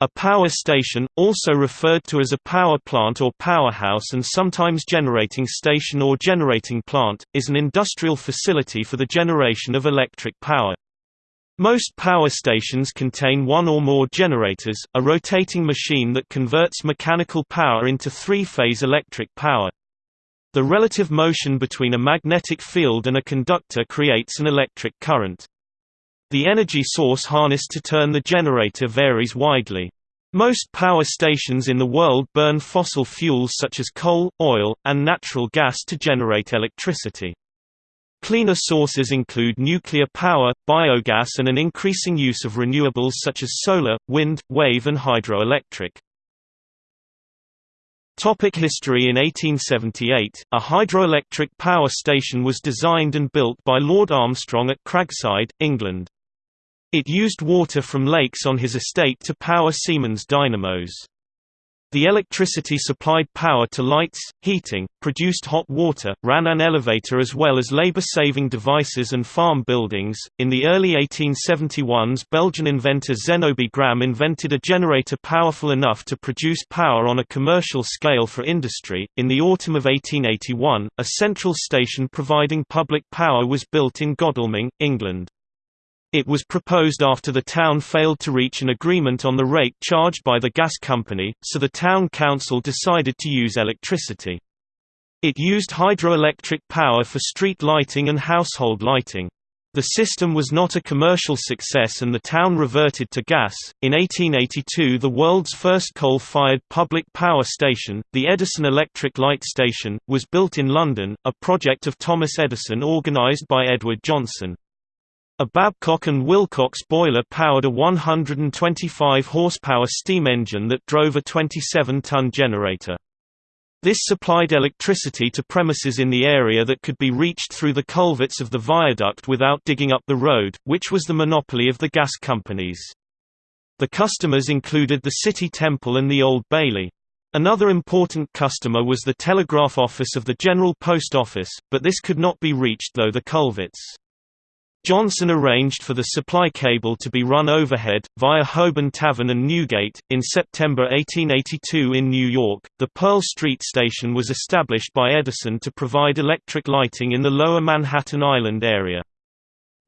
A power station, also referred to as a power plant or powerhouse and sometimes generating station or generating plant, is an industrial facility for the generation of electric power. Most power stations contain one or more generators, a rotating machine that converts mechanical power into three-phase electric power. The relative motion between a magnetic field and a conductor creates an electric current. The energy source harnessed to turn the generator varies widely. Most power stations in the world burn fossil fuels such as coal, oil, and natural gas to generate electricity. Cleaner sources include nuclear power, biogas and an increasing use of renewables such as solar, wind, wave and hydroelectric. Topic history In 1878, a hydroelectric power station was designed and built by Lord Armstrong at Cragside, England. It used water from lakes on his estate to power Siemens dynamos. The electricity supplied power to lights, heating, produced hot water, ran an elevator as well as labor-saving devices and farm buildings. In the early 1871s, Belgian inventor Zénobe Gramme invented a generator powerful enough to produce power on a commercial scale for industry. In the autumn of 1881, a central station providing public power was built in Godalming, England. It was proposed after the town failed to reach an agreement on the rate charged by the gas company, so the town council decided to use electricity. It used hydroelectric power for street lighting and household lighting. The system was not a commercial success and the town reverted to gas. In 1882, the world's first coal fired public power station, the Edison Electric Light Station, was built in London, a project of Thomas Edison organized by Edward Johnson. A Babcock and Wilcox boiler powered a 125 horsepower steam engine that drove a 27-ton generator. This supplied electricity to premises in the area that could be reached through the culverts of the viaduct without digging up the road, which was the monopoly of the gas companies. The customers included the City Temple and the Old Bailey. Another important customer was the telegraph office of the General Post Office, but this could not be reached through the culverts. Johnson arranged for the supply cable to be run overhead, via Holborn Tavern and Newgate. In September 1882 in New York, the Pearl Street Station was established by Edison to provide electric lighting in the lower Manhattan Island area.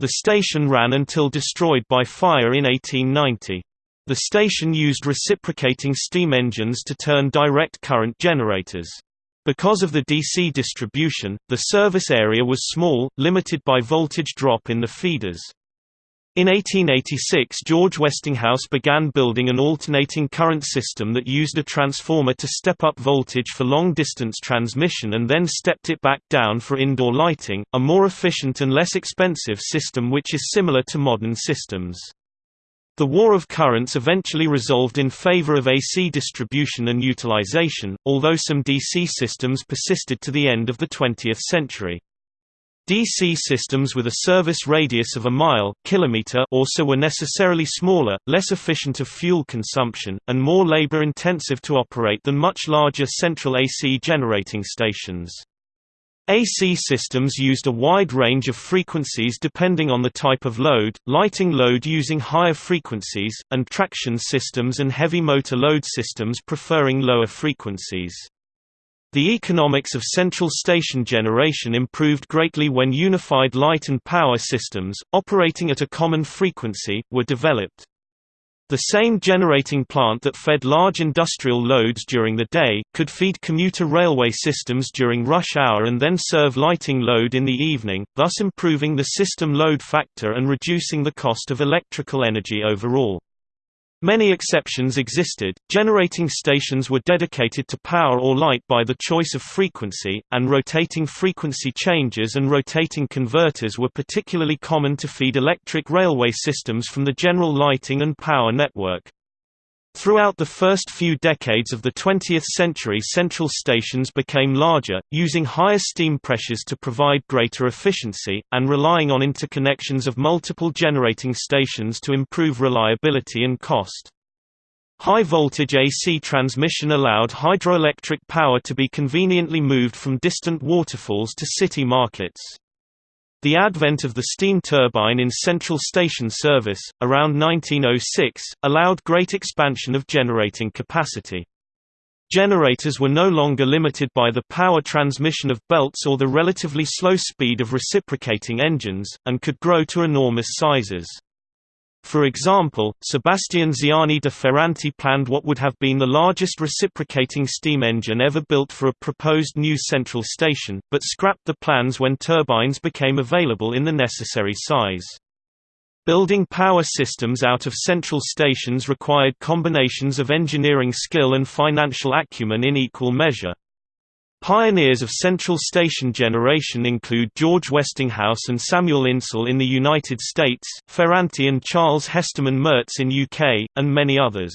The station ran until destroyed by fire in 1890. The station used reciprocating steam engines to turn direct current generators. Because of the DC distribution, the service area was small, limited by voltage drop in the feeders. In 1886 George Westinghouse began building an alternating current system that used a transformer to step up voltage for long-distance transmission and then stepped it back down for indoor lighting, a more efficient and less expensive system which is similar to modern systems. The war of currents eventually resolved in favor of AC distribution and utilization, although some DC systems persisted to the end of the 20th century. DC systems with a service radius of a mile kilometer also were necessarily smaller, less efficient of fuel consumption, and more labor-intensive to operate than much larger central AC generating stations. AC systems used a wide range of frequencies depending on the type of load, lighting load using higher frequencies, and traction systems and heavy motor load systems preferring lower frequencies. The economics of central station generation improved greatly when unified light and power systems, operating at a common frequency, were developed. The same generating plant that fed large industrial loads during the day, could feed commuter railway systems during rush hour and then serve lighting load in the evening, thus improving the system load factor and reducing the cost of electrical energy overall. Many exceptions existed, generating stations were dedicated to power or light by the choice of frequency, and rotating frequency changes and rotating converters were particularly common to feed electric railway systems from the general lighting and power network. Throughout the first few decades of the 20th century central stations became larger, using higher steam pressures to provide greater efficiency, and relying on interconnections of multiple generating stations to improve reliability and cost. High-voltage AC transmission allowed hydroelectric power to be conveniently moved from distant waterfalls to city markets. The advent of the steam turbine in central station service, around 1906, allowed great expansion of generating capacity. Generators were no longer limited by the power transmission of belts or the relatively slow speed of reciprocating engines, and could grow to enormous sizes. For example, Sebastian Ziani de Ferranti planned what would have been the largest reciprocating steam engine ever built for a proposed new central station, but scrapped the plans when turbines became available in the necessary size. Building power systems out of central stations required combinations of engineering skill and financial acumen in equal measure. Pioneers of central station generation include George Westinghouse and Samuel Insull in the United States, Ferranti and Charles Hesterman Merz in UK, and many others.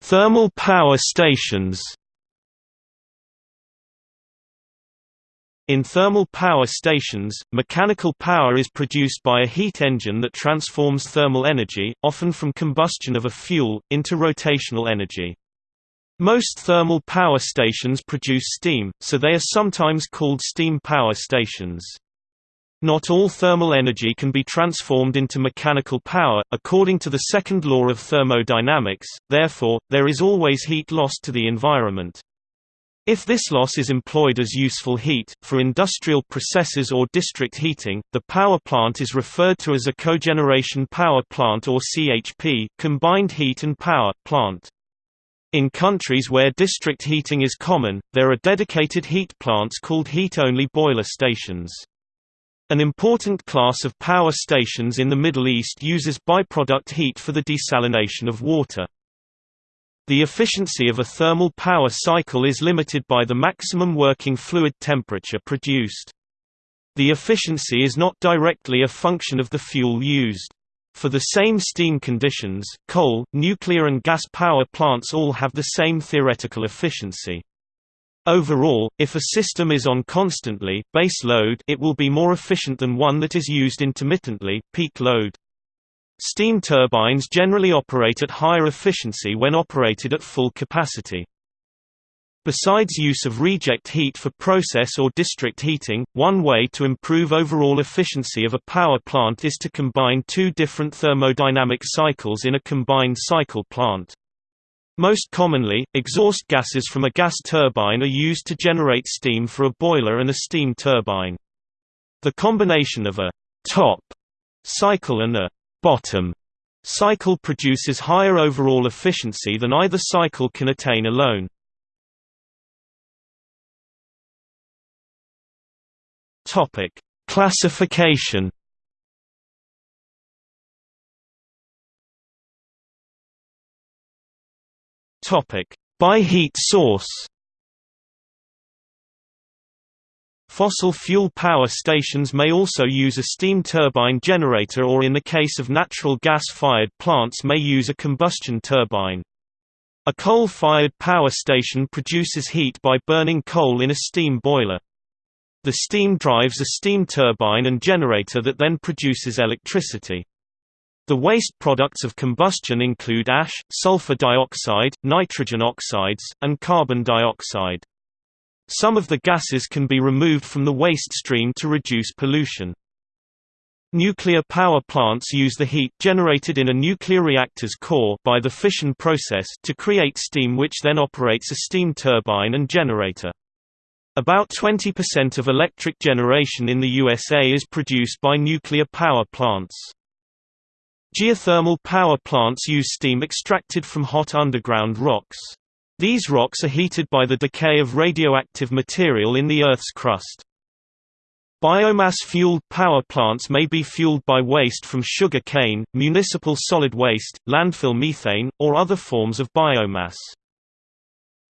Thermal power stations In thermal power stations, mechanical power is produced by a heat engine that transforms thermal energy, often from combustion of a fuel, into rotational energy. Most thermal power stations produce steam, so they are sometimes called steam power stations. Not all thermal energy can be transformed into mechanical power, according to the second law of thermodynamics, therefore, there is always heat lost to the environment. If this loss is employed as useful heat, for industrial processes or district heating, the power plant is referred to as a cogeneration power plant or CHP combined heat and power plant. In countries where district heating is common, there are dedicated heat plants called heat-only boiler stations. An important class of power stations in the Middle East uses byproduct heat for the desalination of water. The efficiency of a thermal power cycle is limited by the maximum working fluid temperature produced. The efficiency is not directly a function of the fuel used. For the same steam conditions, coal, nuclear and gas power plants all have the same theoretical efficiency. Overall, if a system is on constantly base load, it will be more efficient than one that is used intermittently peak load. Steam turbines generally operate at higher efficiency when operated at full capacity. Besides use of reject heat for process or district heating, one way to improve overall efficiency of a power plant is to combine two different thermodynamic cycles in a combined cycle plant. Most commonly, exhaust gases from a gas turbine are used to generate steam for a boiler and a steam turbine. The combination of a top cycle and a bottom cycle produces higher overall efficiency than either cycle can attain alone. Topic: Classification. Topic: By heat source. Fossil fuel power stations may also use a steam turbine generator or in the case of natural gas-fired plants may use a combustion turbine. A coal-fired power station produces heat by burning coal in a steam boiler. The steam drives a steam turbine and generator that then produces electricity. The waste products of combustion include ash, sulfur dioxide, nitrogen oxides, and carbon dioxide. Some of the gases can be removed from the waste stream to reduce pollution. Nuclear power plants use the heat generated in a nuclear reactor's core by the fission process to create steam which then operates a steam turbine and generator. About 20% of electric generation in the USA is produced by nuclear power plants. Geothermal power plants use steam extracted from hot underground rocks. These rocks are heated by the decay of radioactive material in the Earth's crust. Biomass-fueled power plants may be fueled by waste from sugar cane, municipal solid waste, landfill methane, or other forms of biomass.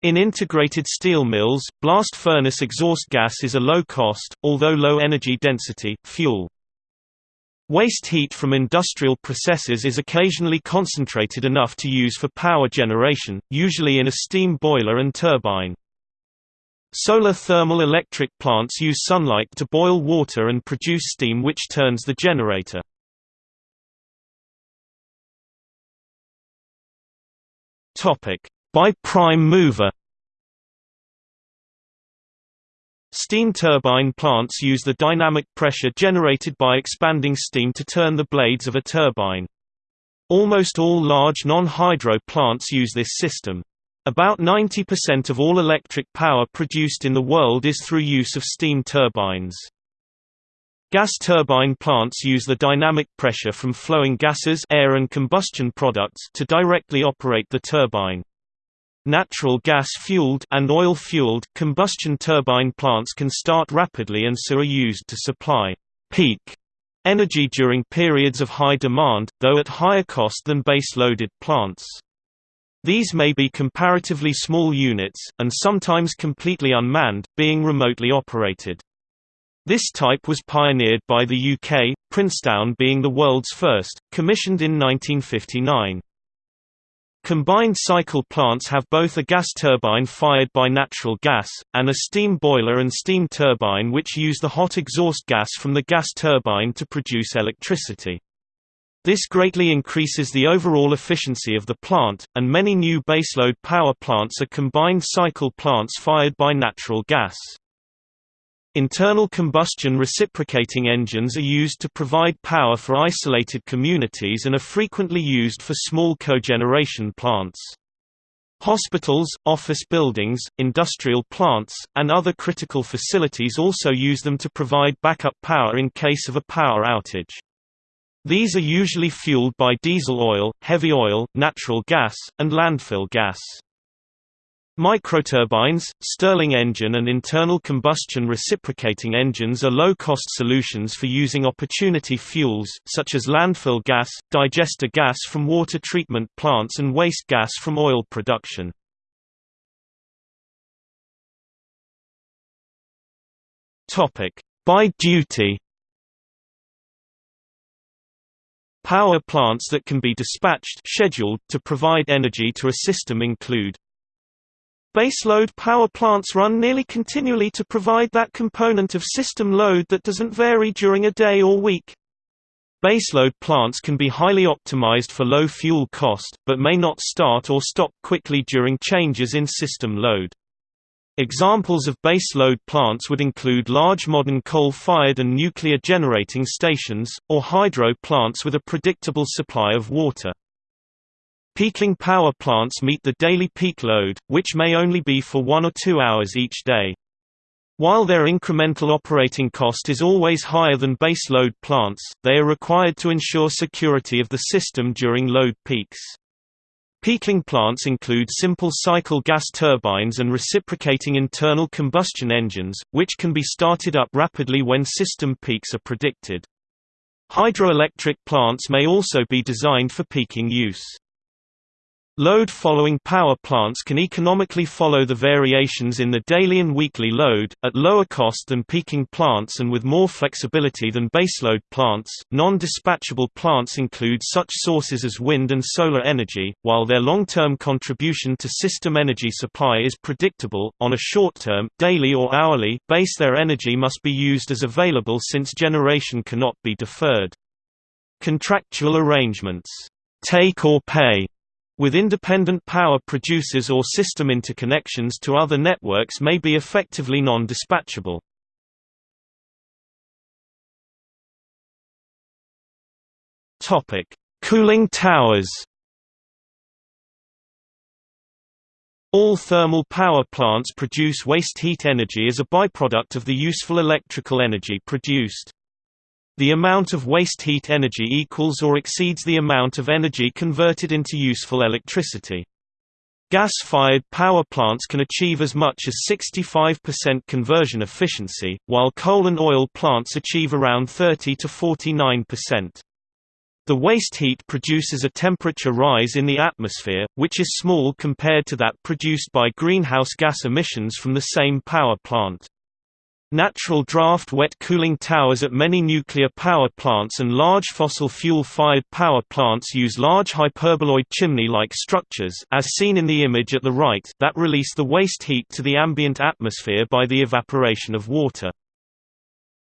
In integrated steel mills, blast furnace exhaust gas is a low-cost, although low-energy density, fuel. Waste heat from industrial processes is occasionally concentrated enough to use for power generation, usually in a steam boiler and turbine. Solar thermal electric plants use sunlight to boil water and produce steam which turns the generator. By prime mover Steam turbine plants use the dynamic pressure generated by expanding steam to turn the blades of a turbine. Almost all large non-hydro plants use this system. About 90% of all electric power produced in the world is through use of steam turbines. Gas turbine plants use the dynamic pressure from flowing gases air and combustion products to directly operate the turbine. Natural gas-fueled and oil-fueled combustion turbine plants can start rapidly and so are used to supply peak energy during periods of high demand, though at higher cost than base-loaded plants. These may be comparatively small units, and sometimes completely unmanned, being remotely operated. This type was pioneered by the UK, Princetown being the world's first, commissioned in 1959. Combined cycle plants have both a gas turbine fired by natural gas, and a steam boiler and steam turbine which use the hot exhaust gas from the gas turbine to produce electricity. This greatly increases the overall efficiency of the plant, and many new baseload power plants are combined cycle plants fired by natural gas. Internal combustion reciprocating engines are used to provide power for isolated communities and are frequently used for small cogeneration plants. Hospitals, office buildings, industrial plants, and other critical facilities also use them to provide backup power in case of a power outage. These are usually fueled by diesel oil, heavy oil, natural gas, and landfill gas. Microturbines, Stirling engine and internal combustion reciprocating engines are low-cost solutions for using opportunity fuels, such as landfill gas, digester gas from water treatment plants and waste gas from oil production. By duty Power plants that can be dispatched scheduled to provide energy to a system include Baseload power plants run nearly continually to provide that component of system load that doesn't vary during a day or week. Baseload plants can be highly optimized for low fuel cost, but may not start or stop quickly during changes in system load. Examples of baseload plants would include large modern coal-fired and nuclear generating stations, or hydro plants with a predictable supply of water. Peaking power plants meet the daily peak load, which may only be for one or two hours each day. While their incremental operating cost is always higher than base load plants, they are required to ensure security of the system during load peaks. Peaking plants include simple cycle gas turbines and reciprocating internal combustion engines, which can be started up rapidly when system peaks are predicted. Hydroelectric plants may also be designed for peaking use. Load-following power plants can economically follow the variations in the daily and weekly load, at lower cost than peaking plants and with more flexibility than baseload plants. Non-dispatchable plants include such sources as wind and solar energy, while their long-term contribution to system energy supply is predictable. On a short-term, daily or hourly, base their energy must be used as available since generation cannot be deferred. Contractual arrangements, take or pay with independent power producers or system interconnections to other networks may be effectively non-dispatchable. Cooling towers All thermal power plants produce waste heat energy as a byproduct of the useful electrical energy produced. The amount of waste heat energy equals or exceeds the amount of energy converted into useful electricity. Gas-fired power plants can achieve as much as 65% conversion efficiency, while coal and oil plants achieve around 30 to 49%. The waste heat produces a temperature rise in the atmosphere, which is small compared to that produced by greenhouse gas emissions from the same power plant. Natural draft wet cooling towers at many nuclear power plants and large fossil fuel-fired power plants use large hyperboloid chimney-like structures as seen in the image at the right that release the waste heat to the ambient atmosphere by the evaporation of water.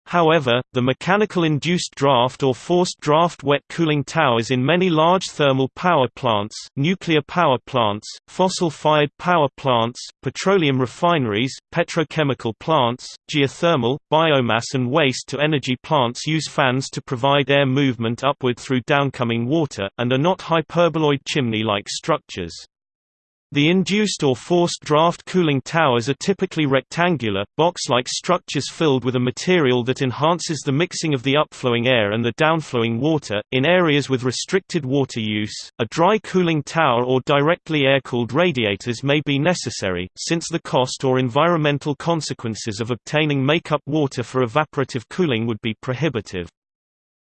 However, the mechanical induced draft or forced draft wet cooling towers in many large thermal power plants, nuclear power plants, fossil-fired power plants, petroleum refineries, petrochemical plants, geothermal, biomass and waste-to-energy plants use fans to provide air movement upward through downcoming water, and are not hyperboloid chimney-like structures. The induced or forced draft cooling towers are typically rectangular, box-like structures filled with a material that enhances the mixing of the upflowing air and the downflowing water. In areas with restricted water use, a dry cooling tower or directly air-cooled radiators may be necessary, since the cost or environmental consequences of obtaining make-up water for evaporative cooling would be prohibitive.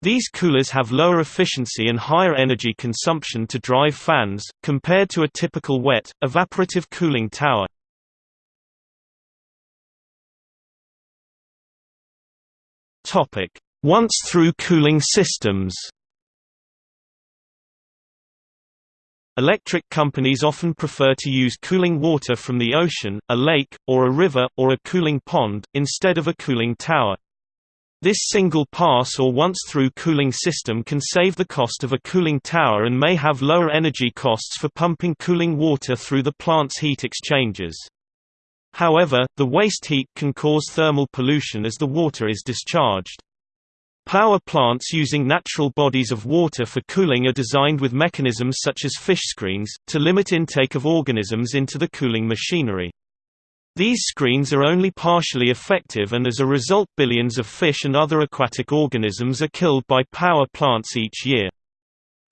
These coolers have lower efficiency and higher energy consumption to drive fans, compared to a typical wet, evaporative cooling tower. Once-through cooling systems Electric companies often prefer to use cooling water from the ocean, a lake, or a river, or a cooling pond, instead of a cooling tower. This single pass or once-through cooling system can save the cost of a cooling tower and may have lower energy costs for pumping cooling water through the plant's heat exchangers. However, the waste heat can cause thermal pollution as the water is discharged. Power plants using natural bodies of water for cooling are designed with mechanisms such as fish screens, to limit intake of organisms into the cooling machinery. These screens are only partially effective and as a result billions of fish and other aquatic organisms are killed by power plants each year.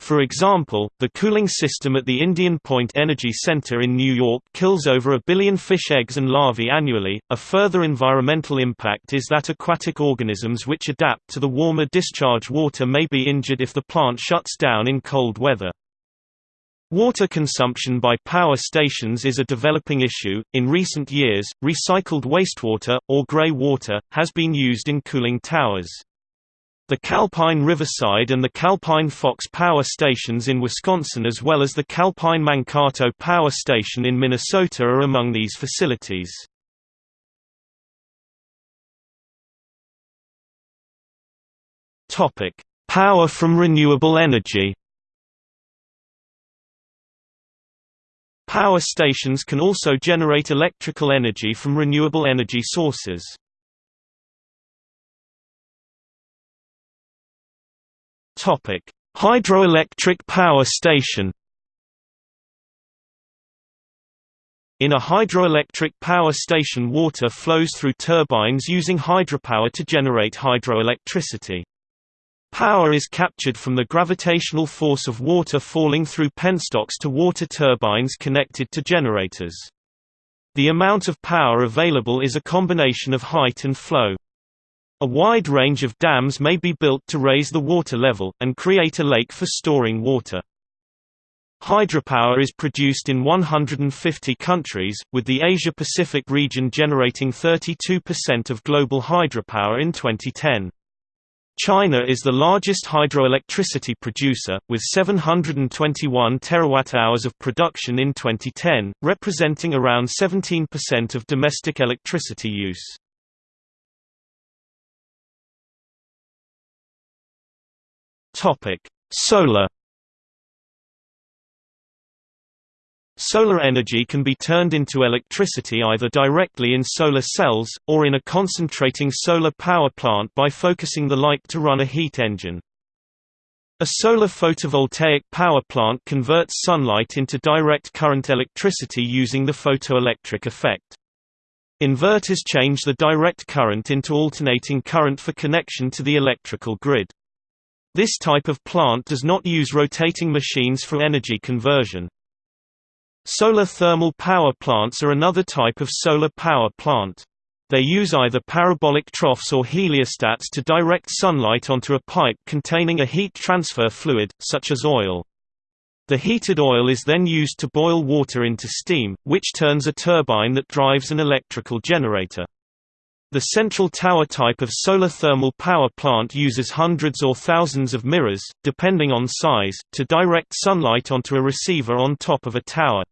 For example, the cooling system at the Indian Point Energy Center in New York kills over a billion fish eggs and larvae annually. A further environmental impact is that aquatic organisms which adapt to the warmer discharge water may be injured if the plant shuts down in cold weather. Water consumption by power stations is a developing issue. In recent years, recycled wastewater, or gray water, has been used in cooling towers. The Calpine Riverside and the Calpine Fox power stations in Wisconsin as well as the Calpine Mankato power station in Minnesota are among these facilities. Power from renewable energy Power stations can also generate electrical energy from renewable energy sources. Hydroelectric power station In a hydroelectric power station water flows through turbines using hydropower to generate hydroelectricity. Power is captured from the gravitational force of water falling through penstocks to water turbines connected to generators. The amount of power available is a combination of height and flow. A wide range of dams may be built to raise the water level, and create a lake for storing water. Hydropower is produced in 150 countries, with the Asia-Pacific region generating 32% of global hydropower in 2010. China is the largest hydroelectricity producer, with 721 terawatt-hours of production in 2010, representing around 17% of domestic electricity use. Solar Solar energy can be turned into electricity either directly in solar cells, or in a concentrating solar power plant by focusing the light to run a heat engine. A solar photovoltaic power plant converts sunlight into direct current electricity using the photoelectric effect. Inverters change the direct current into alternating current for connection to the electrical grid. This type of plant does not use rotating machines for energy conversion. Solar thermal power plants are another type of solar power plant. They use either parabolic troughs or heliostats to direct sunlight onto a pipe containing a heat transfer fluid, such as oil. The heated oil is then used to boil water into steam, which turns a turbine that drives an electrical generator. The central tower type of solar thermal power plant uses hundreds or thousands of mirrors, depending on size, to direct sunlight onto a receiver on top of a tower.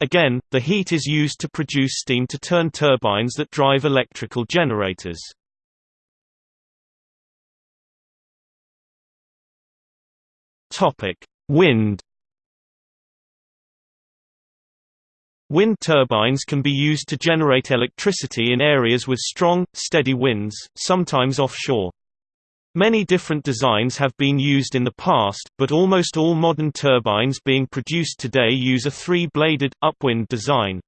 Again, the heat is used to produce steam to turn turbines that drive electrical generators. Wind Wind turbines can be used to generate electricity in areas with strong, steady winds, sometimes offshore. Many different designs have been used in the past, but almost all modern turbines being produced today use a three-bladed, upwind design.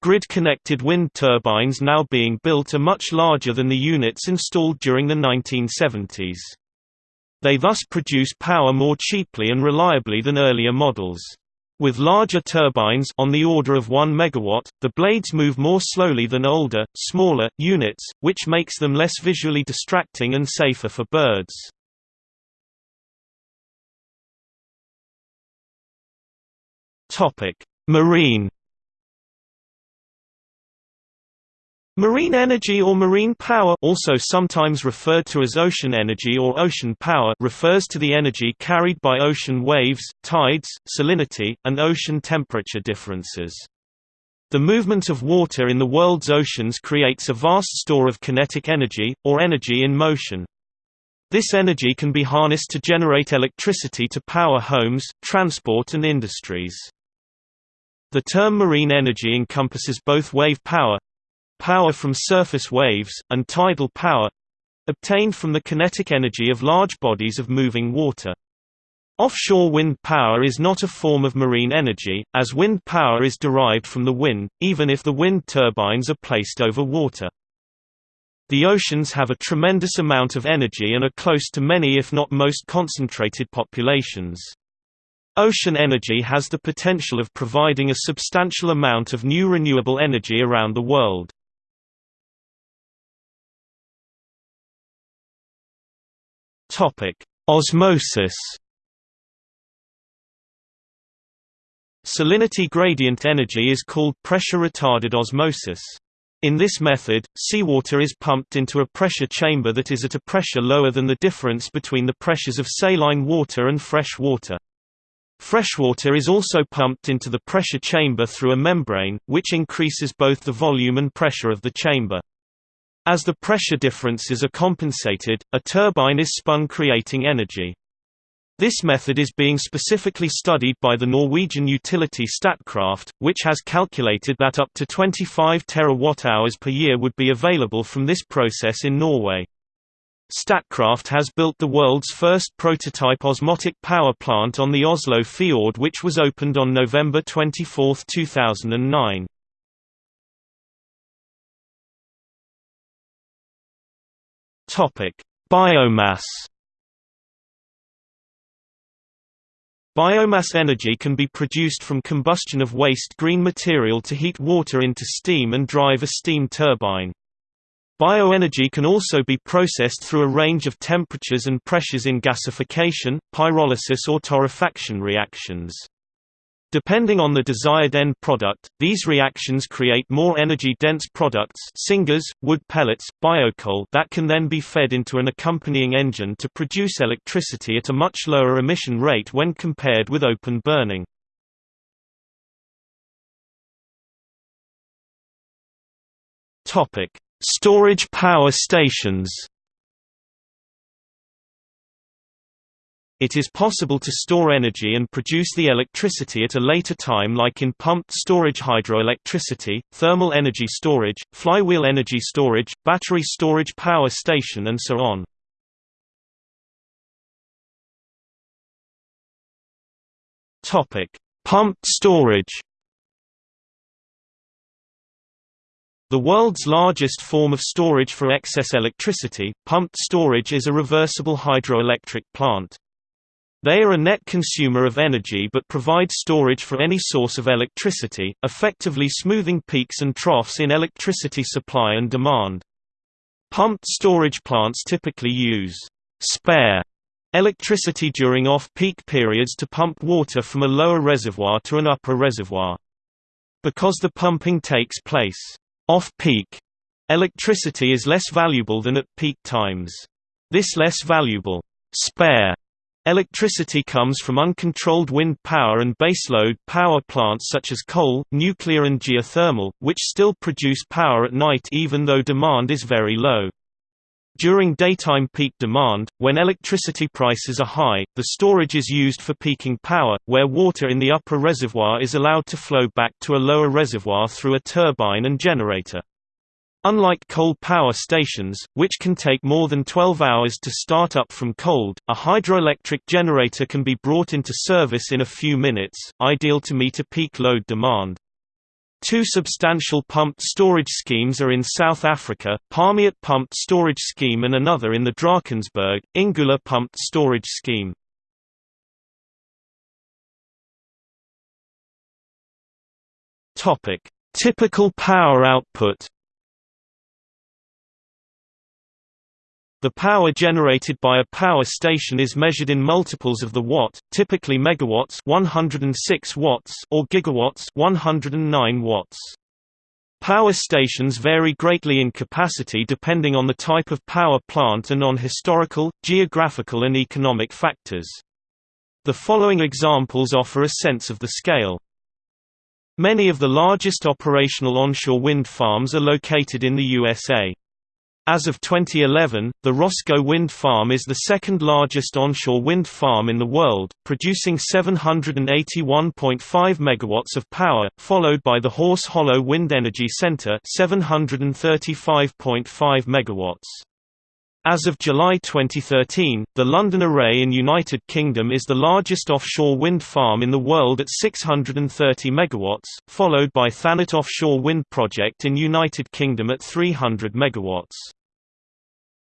Grid-connected wind turbines now being built are much larger than the units installed during the 1970s. They thus produce power more cheaply and reliably than earlier models. With larger turbines on the order of 1 megawatt, the blades move more slowly than older, smaller, units, which makes them less visually distracting and safer for birds. Marine Marine energy or marine power also sometimes referred to as ocean energy or ocean power refers to the energy carried by ocean waves, tides, salinity, and ocean temperature differences. The movement of water in the world's oceans creates a vast store of kinetic energy, or energy in motion. This energy can be harnessed to generate electricity to power homes, transport and industries. The term marine energy encompasses both wave power, power from surface waves, and tidal power obtained from the kinetic energy of large bodies of moving water. Offshore wind power is not a form of marine energy, as wind power is derived from the wind, even if the wind turbines are placed over water. The oceans have a tremendous amount of energy and are close to many if not most concentrated populations. Ocean energy has the potential of providing a substantial amount of new renewable energy around the world. Topic: Osmosis. Salinity gradient energy is called pressure-retarded osmosis. In this method, seawater is pumped into a pressure chamber that is at a pressure lower than the difference between the pressures of saline water and fresh water. Freshwater is also pumped into the pressure chamber through a membrane, which increases both the volume and pressure of the chamber. As the pressure differences are compensated, a turbine is spun creating energy. This method is being specifically studied by the Norwegian utility Statkraft, which has calculated that up to 25 terawatt-hours per year would be available from this process in Norway. Statkraft has built the world's first prototype osmotic power plant on the Oslo Fjord which was opened on November 24, 2009. Biomass. Biomass energy can be produced from combustion of waste green material to heat water into steam and drive a steam turbine. Bioenergy can also be processed through a range of temperatures and pressures in gasification, pyrolysis or torrefaction reactions. Depending on the desired end product, these reactions create more energy-dense products syngas, wood pellets, biocoal that can then be fed into an accompanying engine to produce electricity at a much lower emission rate when compared with open burning. Storage power stations It is possible to store energy and produce the electricity at a later time like in pumped storage hydroelectricity, thermal energy storage, flywheel energy storage, battery storage power station and so on. Pumped storage The world's largest form of storage for excess electricity, pumped storage is a reversible hydroelectric plant. They are a net consumer of energy but provide storage for any source of electricity, effectively smoothing peaks and troughs in electricity supply and demand. Pumped storage plants typically use spare electricity during off-peak periods to pump water from a lower reservoir to an upper reservoir. Because the pumping takes place off-peak, electricity is less valuable than at peak times. This less valuable spare Electricity comes from uncontrolled wind power and baseload power plants such as coal, nuclear and geothermal, which still produce power at night even though demand is very low. During daytime peak demand, when electricity prices are high, the storage is used for peaking power, where water in the upper reservoir is allowed to flow back to a lower reservoir through a turbine and generator. Unlike coal power stations, which can take more than 12 hours to start up from cold, a hydroelectric generator can be brought into service in a few minutes, ideal to meet a peak load demand. Two substantial pumped storage schemes are in South Africa, Palmiet Pumped Storage Scheme and another in the Drakensberg, Ingula Pumped Storage Scheme. Typical power output The power generated by a power station is measured in multiples of the watt, typically megawatts 106 watts or gigawatts 109 watts. Power stations vary greatly in capacity depending on the type of power plant and on historical, geographical and economic factors. The following examples offer a sense of the scale. Many of the largest operational onshore wind farms are located in the USA. As of 2011, the Roscoe Wind Farm is the second largest onshore wind farm in the world, producing 781.5 megawatts of power, followed by the Horse Hollow Wind Energy Center 735.5 megawatts. As of July 2013, the London Array in United Kingdom is the largest offshore wind farm in the world at 630 megawatts, followed by Thanet Offshore Wind Project in United Kingdom at 300 megawatts.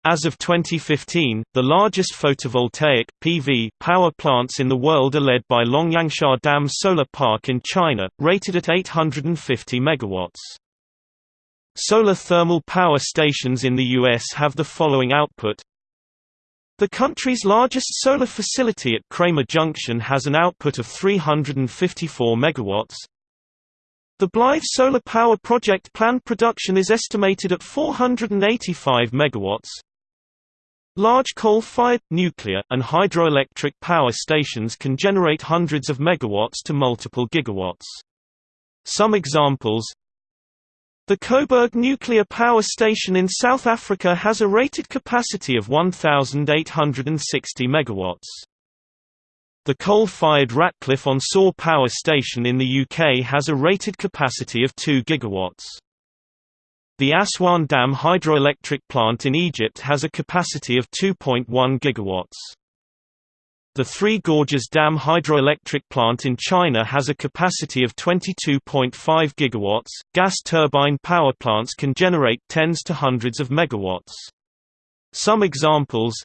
As of 2015, the largest photovoltaic PV power plants in the world are led by Longyangxia Dam Solar Park in China, rated at 850 megawatts. Solar thermal power stations in the U.S. have the following output. The country's largest solar facility at Kramer Junction has an output of 354 megawatts. The Blythe Solar Power Project planned production is estimated at 485 megawatts. Large coal-fired, nuclear, and hydroelectric power stations can generate hundreds of megawatts to multiple gigawatts. Some examples The Koeberg Nuclear Power Station in South Africa has a rated capacity of 1,860 megawatts. The coal-fired Ratcliffe-on-Soar Power Station in the UK has a rated capacity of 2 gigawatts. The Aswan Dam hydroelectric plant in Egypt has a capacity of 2.1 gigawatts. The Three Gorges Dam hydroelectric plant in China has a capacity of 22.5 gigawatts. Gas turbine power plants can generate tens to hundreds of megawatts. Some examples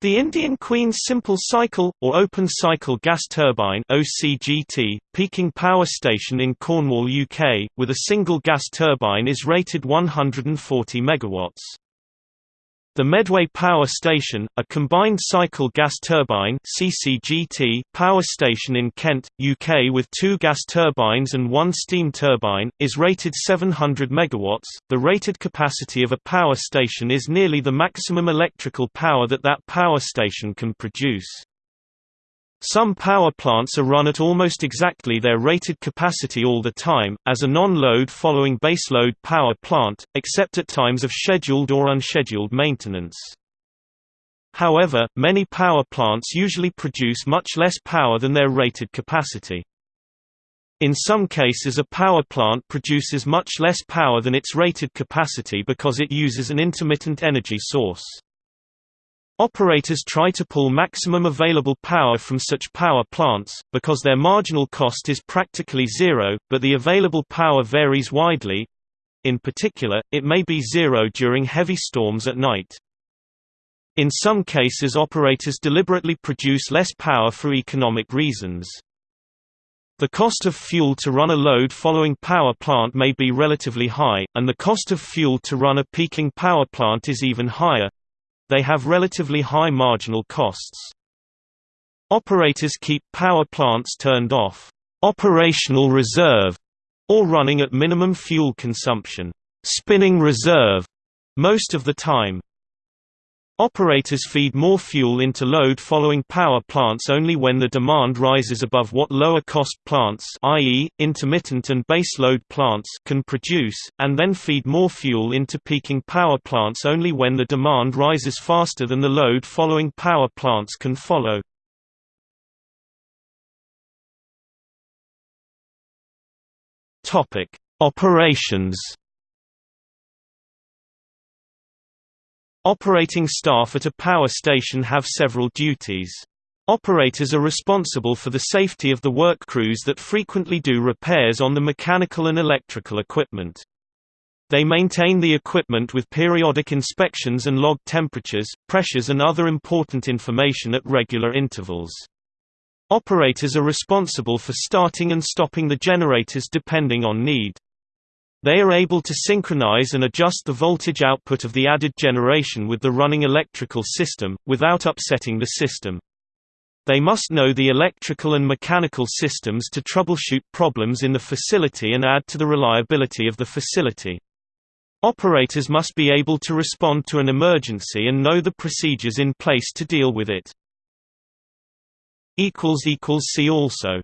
the Indian Queen's Simple Cycle, or Open Cycle Gas Turbine OCGT, peaking power station in Cornwall, UK, with a single gas turbine is rated 140 MW. The Medway Power Station, a combined cycle gas turbine (CCGT) power station in Kent, UK with two gas turbines and one steam turbine, is rated 700 MW. The rated capacity of a power station is nearly the maximum electrical power that that power station can produce. Some power plants are run at almost exactly their rated capacity all the time, as a non-load following baseload power plant, except at times of scheduled or unscheduled maintenance. However, many power plants usually produce much less power than their rated capacity. In some cases a power plant produces much less power than its rated capacity because it uses an intermittent energy source. Operators try to pull maximum available power from such power plants, because their marginal cost is practically zero, but the available power varies widely. In particular, it may be zero during heavy storms at night. In some cases operators deliberately produce less power for economic reasons. The cost of fuel to run a load following power plant may be relatively high, and the cost of fuel to run a peaking power plant is even higher, they have relatively high marginal costs. Operators keep power plants turned off operational reserve or running at minimum fuel consumption spinning reserve most of the time. Operators feed more fuel into load-following power plants only when the demand rises above what lower-cost plants i.e., intermittent and baseload plants can produce, and then feed more fuel into peaking power plants only when the demand rises faster than the load-following power plants can follow. Operations Operating staff at a power station have several duties. Operators are responsible for the safety of the work crews that frequently do repairs on the mechanical and electrical equipment. They maintain the equipment with periodic inspections and log temperatures, pressures and other important information at regular intervals. Operators are responsible for starting and stopping the generators depending on need. They are able to synchronize and adjust the voltage output of the added generation with the running electrical system, without upsetting the system. They must know the electrical and mechanical systems to troubleshoot problems in the facility and add to the reliability of the facility. Operators must be able to respond to an emergency and know the procedures in place to deal with it. See also